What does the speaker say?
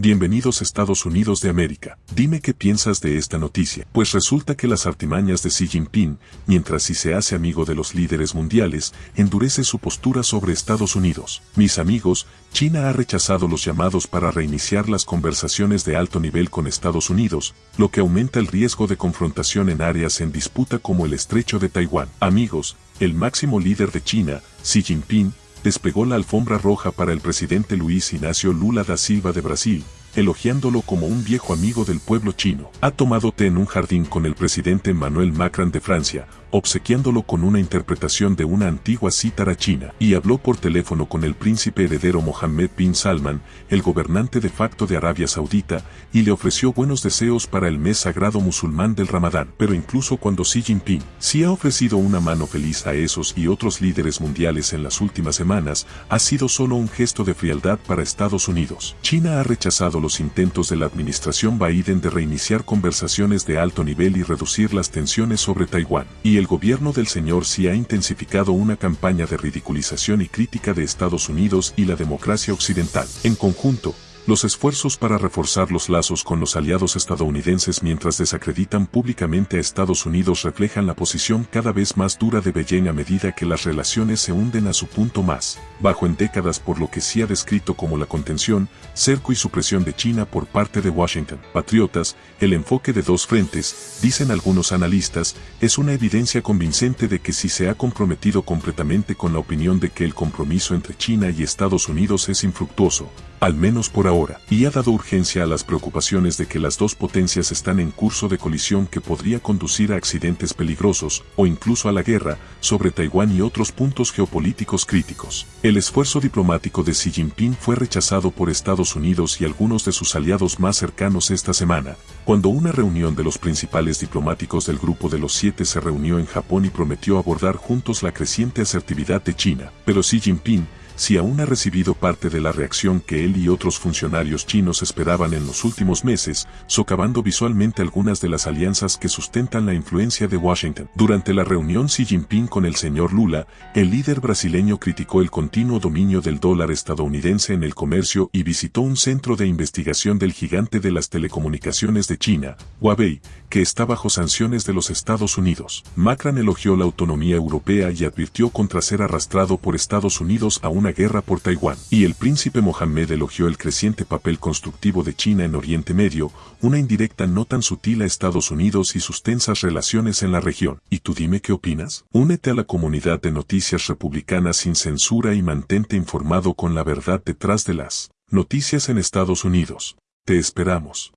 Bienvenidos Estados Unidos de América. Dime qué piensas de esta noticia. Pues resulta que las artimañas de Xi Jinping, mientras si se hace amigo de los líderes mundiales, endurece su postura sobre Estados Unidos. Mis amigos, China ha rechazado los llamados para reiniciar las conversaciones de alto nivel con Estados Unidos, lo que aumenta el riesgo de confrontación en áreas en disputa como el estrecho de Taiwán. Amigos, el máximo líder de China, Xi Jinping, despegó la alfombra roja para el presidente Luis Ignacio Lula da Silva de Brasil, elogiándolo como un viejo amigo del pueblo chino. Ha tomado té en un jardín con el presidente Emmanuel Macron de Francia, obsequiándolo con una interpretación de una antigua cítara china, y habló por teléfono con el príncipe heredero Mohammed bin Salman, el gobernante de facto de Arabia Saudita, y le ofreció buenos deseos para el mes sagrado musulmán del Ramadán. Pero incluso cuando Xi Jinping sí ha ofrecido una mano feliz a esos y otros líderes mundiales en las últimas semanas, ha sido solo un gesto de frialdad para Estados Unidos. China ha rechazado los intentos de la administración Biden de reiniciar conversaciones de alto nivel y reducir las tensiones sobre Taiwán, y el gobierno del señor Xi ha intensificado una campaña de ridiculización y crítica de Estados Unidos y la democracia occidental. En conjunto, los esfuerzos para reforzar los lazos con los aliados estadounidenses mientras desacreditan públicamente a Estados Unidos reflejan la posición cada vez más dura de Beijing a medida que las relaciones se hunden a su punto más bajo en décadas por lo que sí ha descrito como la contención, cerco y supresión de China por parte de Washington. Patriotas, el enfoque de dos frentes, dicen algunos analistas, es una evidencia convincente de que si se ha comprometido completamente con la opinión de que el compromiso entre China y Estados Unidos es infructuoso, al menos por ahora, y ha dado urgencia a las preocupaciones de que las dos potencias están en curso de colisión que podría conducir a accidentes peligrosos, o incluso a la guerra, sobre Taiwán y otros puntos geopolíticos críticos. El esfuerzo diplomático de Xi Jinping fue rechazado por Estados Unidos y algunos de sus aliados más cercanos esta semana, cuando una reunión de los principales diplomáticos del Grupo de los Siete se reunió en Japón y prometió abordar juntos la creciente asertividad de China. Pero Xi Jinping, si aún ha recibido parte de la reacción que él y otros funcionarios chinos esperaban en los últimos meses, socavando visualmente algunas de las alianzas que sustentan la influencia de Washington. Durante la reunión Xi Jinping con el señor Lula, el líder brasileño criticó el continuo dominio del dólar estadounidense en el comercio y visitó un centro de investigación del gigante de las telecomunicaciones de China, Huawei, que está bajo sanciones de los Estados Unidos. Macron elogió la autonomía europea y advirtió contra ser arrastrado por Estados Unidos a guerra por Taiwán, y el príncipe Mohammed elogió el creciente papel constructivo de China en Oriente Medio, una indirecta no tan sutil a Estados Unidos y sus tensas relaciones en la región. ¿Y tú dime qué opinas? Únete a la comunidad de noticias republicanas sin censura y mantente informado con la verdad detrás de las noticias en Estados Unidos. Te esperamos.